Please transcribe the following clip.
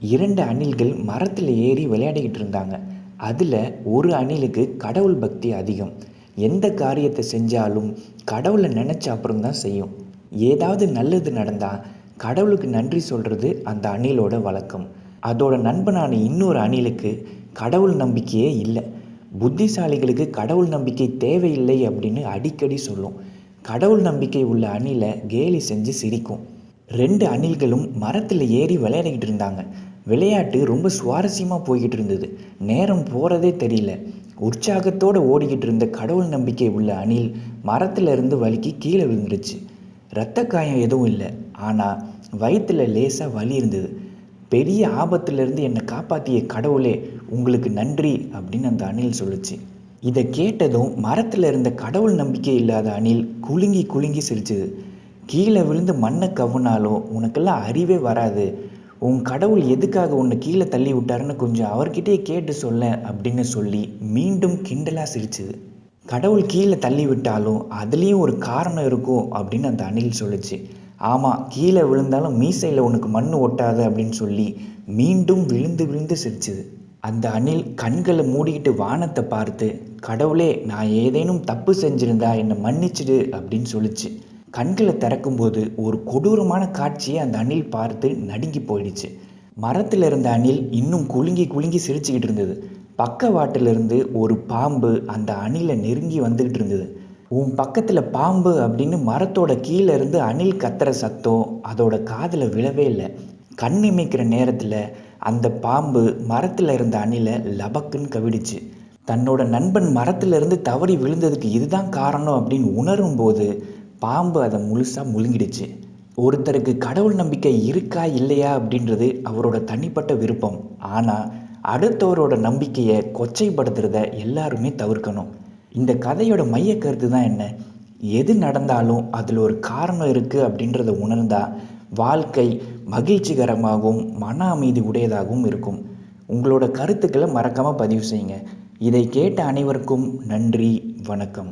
இரண்டு அணில்கள் மரத்தில் ஏறி விளையாடிக்கிட்டு இருந்தாங்க. அதில் ஒரு அணிலுக்கு கடவுள் பக்தி அதிகம். எந்த காரியத்தை செஞ்சாலும் கடவுளை நினச்ச அப்புறம் தான் செய்யும். ஏதாவது நல்லது நடந்தால் கடவுளுக்கு நன்றி சொல்கிறது அந்த அணிலோட வழக்கம். அதோட நண்பனான இன்னொரு அணிலுக்கு கடவுள் நம்பிக்கையே இல்லை. புத்திசாலிகளுக்கு கடவுள் நம்பிக்கை தேவையில்லை அப்படின்னு அடிக்கடி சொல்லும். கடவுள் நம்பிக்கை உள்ள அணிலை கேலி செஞ்சு சிரிக்கும். ரெண்டு அணில்களும் மரத்தில் ஏறி விளையாடிக்கிட்டு இருந்தாங்க. விளையாட்டு ரொம்ப சுவாரஸ்யமாக போய்கிட்டு இருந்தது. நேரம் போகிறதே தெரியல. உற்சாகத்தோடு ஓடிக்கிட்டு இருந்த கடவுள் நம்பிக்கை உள்ள அணில் மரத்தில் இருந்து வலிக்கு கீழே விழுந்துருச்சு. இரத்த காயம் எதுவும் இல்லை. ஆனால் வயிற்றில் லேசாக வலி இருந்தது. பெரிய ஆபத்திலிருந்து என்னை காப்பாற்றிய கடவுளே உங்களுக்கு நன்றி அப்படின்னு அந்த அணில் சொல்லுச்சு. இதை கேட்டதும் மரத்தில் இருந்த கடவுள் நம்பிக்கை இல்லாத அணில் குலுங்கி குலுங்கி சிரிச்சுது. கீழே விழுந்து மண்ணை கவுனாலும் உனக்கெல்லாம் அறிவே வராது. உன் கடவுள் எதுக்காக உன்னை கீழே தள்ளி விட்டாருன்னு கொஞ்சம் அவர்கிட்டயே கேட்டு சொல்ல அப்படின்னு சொல்லி மீண்டும் கிண்டலாக சிரிச்சுது கடவுள் கீழே தள்ளி விட்டாலும் அதுலேயும் ஒரு காரணம் இருக்கும் அப்படின்னு அந்த அணில் சொல்லுச்சு. ஆமாம் கீழே விழுந்தாலும் மீசையில் உனக்கு மண் ஒட்டாது அப்படின்னு சொல்லி மீண்டும் விழுந்து விழுந்து சிரிச்சுது அந்த அணில் கண்களை மூடிக்கிட்டு வானத்தை பார்த்து கடவுளே நான் ஏதேனும் தப்பு செஞ்சிருந்தா என்னை மன்னிச்சிடு அப்படின்னு சொல்லிச்சு. கண்களை திறக்கும்போது ஒரு கொடூரமான காட்சியை அந்த அணில் பார்த்து நடுங்கி போயிடுச்சு. மரத்தில் இருந்த அணில் இன்னும் குலுங்கி குலுங்கி சிரிச்சுக்கிட்டு இருந்தது. பக்கவாட்டிலிருந்து ஒரு பாம்பு அந்த அணிலை நெருங்கி வந்துக்கிட்டு இருந்தது. உன் பக்கத்தில் பாம்பு அப்படின்னு மரத்தோட கீழே இருந்து அணில் கத்துற சத்தம் அதோட காதில் விழவே இல்லை. கண் இமைக்கிற நேரத்தில் அந்த பாம்பு மரத்தில் இருந்த அணிலை லபக்குன்னு கவிடுச்சு. தன்னோட நண்பன் மரத்திலிருந்து தவறி விழுந்ததுக்கு இதுதான் காரணம் அப்படின்னு உணரும் போது பாம்பு அதை முழுசாக முழுங்கிடுச்சு. ஒருத்தருக்கு கடவுள் நம்பிக்கை இருக்கா இல்லையா அப்படின்றது அவரோட தனிப்பட்ட விருப்பம். ஆனால் அடுத்தவரோட நம்பிக்கையை கொச்சைப்படுத்துறத எல்லாருமே தவிர்க்கணும். இந்த கதையோட மைய கருத்து தான் என்ன? எது நடந்தாலும் அதில் ஒரு காரணம் இருக்குது அப்படின்றத உணர்ந்தால் வாழ்க்கை மகிழ்ச்சிகரமாகவும் மன அமைதி உடையதாகவும் இருக்கும். உங்களோட கருத்துக்களை மறக்காமல் பதிவு செய்யுங்க. இதை கேட்ட அனைவருக்கும் நன்றி வணக்கம்.